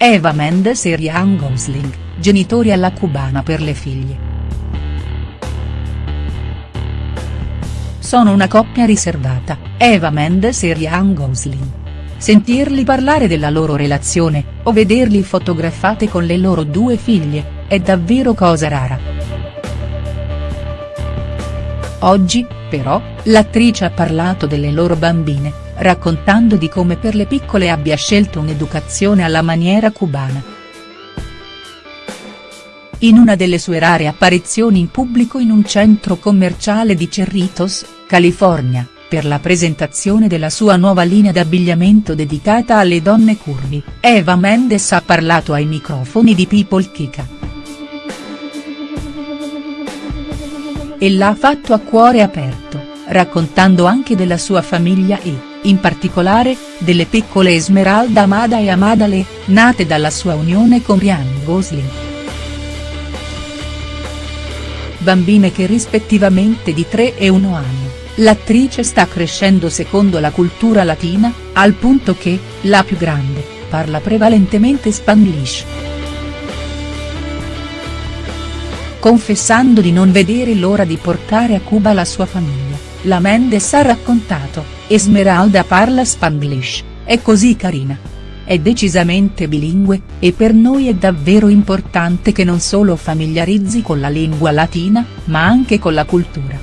Eva Mendes e Ryan Gosling, genitori alla cubana per le figlie. Sono una coppia riservata, Eva Mendes e Ryan Gosling. Sentirli parlare della loro relazione, o vederli fotografate con le loro due figlie, è davvero cosa rara. Oggi, però, l'attrice ha parlato delle loro bambine, raccontando di come per le piccole abbia scelto un'educazione alla maniera cubana. In una delle sue rare apparizioni in pubblico in un centro commerciale di Cerritos, California, per la presentazione della sua nuova linea d'abbigliamento dedicata alle donne curvi, Eva Mendes ha parlato ai microfoni di People Kika. E l'ha fatto a cuore aperto, raccontando anche della sua famiglia e, in particolare, delle piccole Esmeralda Amada e Amadale, nate dalla sua unione con Ryan Gosling. Bambine che rispettivamente di 3 e 1 anno L'attrice sta crescendo secondo la cultura latina, al punto che, la più grande, parla prevalentemente spanglish. Confessando di non vedere l'ora di portare a Cuba la sua famiglia, la Mendes ha raccontato, Esmeralda parla spanglish, è così carina. È decisamente bilingue, e per noi è davvero importante che non solo familiarizzi con la lingua latina, ma anche con la cultura.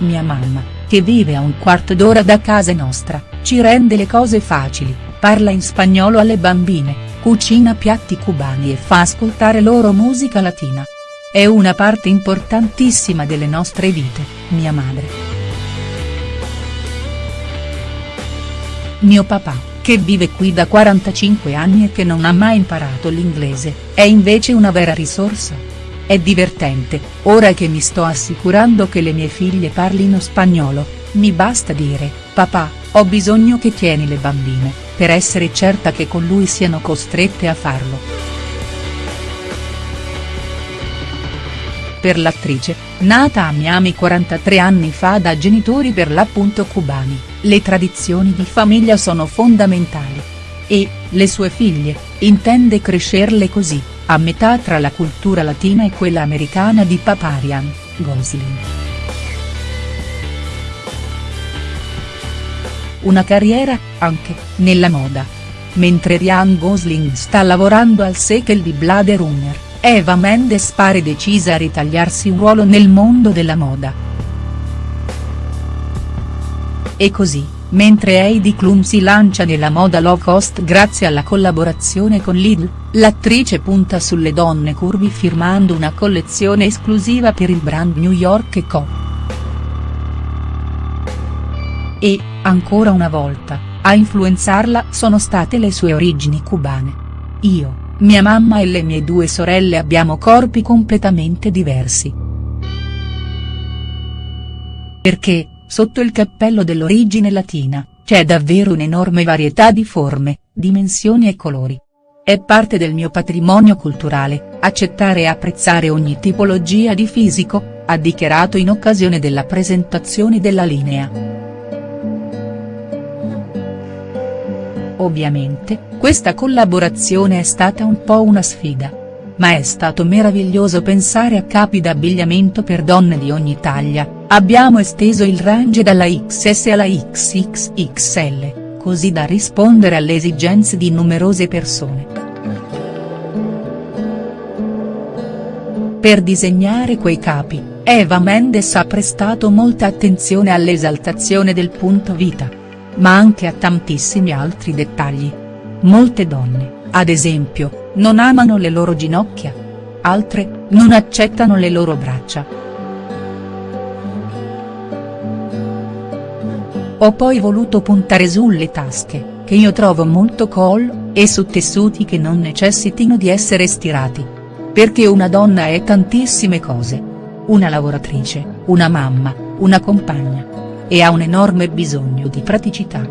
Mia mamma, che vive a un quarto d'ora da casa nostra, ci rende le cose facili, parla in spagnolo alle bambine, cucina piatti cubani e fa ascoltare loro musica latina. È una parte importantissima delle nostre vite, mia madre. Mio papà, che vive qui da 45 anni e che non ha mai imparato l'inglese, è invece una vera risorsa. È divertente, ora che mi sto assicurando che le mie figlie parlino spagnolo, mi basta dire, papà, ho bisogno che tieni le bambine, per essere certa che con lui siano costrette a farlo. Per l'attrice, nata a Miami 43 anni fa da genitori per l'appunto cubani, le tradizioni di famiglia sono fondamentali. E, le sue figlie, intende crescerle così a metà tra la cultura latina e quella americana di Paparian, Gosling. Una carriera, anche, nella moda. Mentre Ryan Gosling sta lavorando al sequel di Blade Runner, Eva Mendes pare decisa a ritagliarsi un ruolo nel mondo della moda. E così, Mentre Heidi Klum si lancia nella moda low cost grazie alla collaborazione con Lidl, l'attrice punta sulle donne curvi firmando una collezione esclusiva per il brand New York Co. E, ancora una volta, a influenzarla sono state le sue origini cubane. Io, mia mamma e le mie due sorelle abbiamo corpi completamente diversi. Perché, Sotto il cappello dell'origine latina, c'è davvero un'enorme varietà di forme, dimensioni e colori. È parte del mio patrimonio culturale, accettare e apprezzare ogni tipologia di fisico, ha dichiarato in occasione della presentazione della linea. Ovviamente, questa collaborazione è stata un po' una sfida. Ma è stato meraviglioso pensare a capi d'abbigliamento per donne di ogni taglia, Abbiamo esteso il range dalla XS alla XXXL, così da rispondere alle esigenze di numerose persone. Per disegnare quei capi, Eva Mendes ha prestato molta attenzione all'esaltazione del punto vita. Ma anche a tantissimi altri dettagli. Molte donne, ad esempio, non amano le loro ginocchia. Altre, non accettano le loro braccia. Ho poi voluto puntare sulle tasche, che io trovo molto cool, e su tessuti che non necessitino di essere stirati. Perché una donna è tantissime cose. Una lavoratrice, una mamma, una compagna. E ha un enorme bisogno di praticità.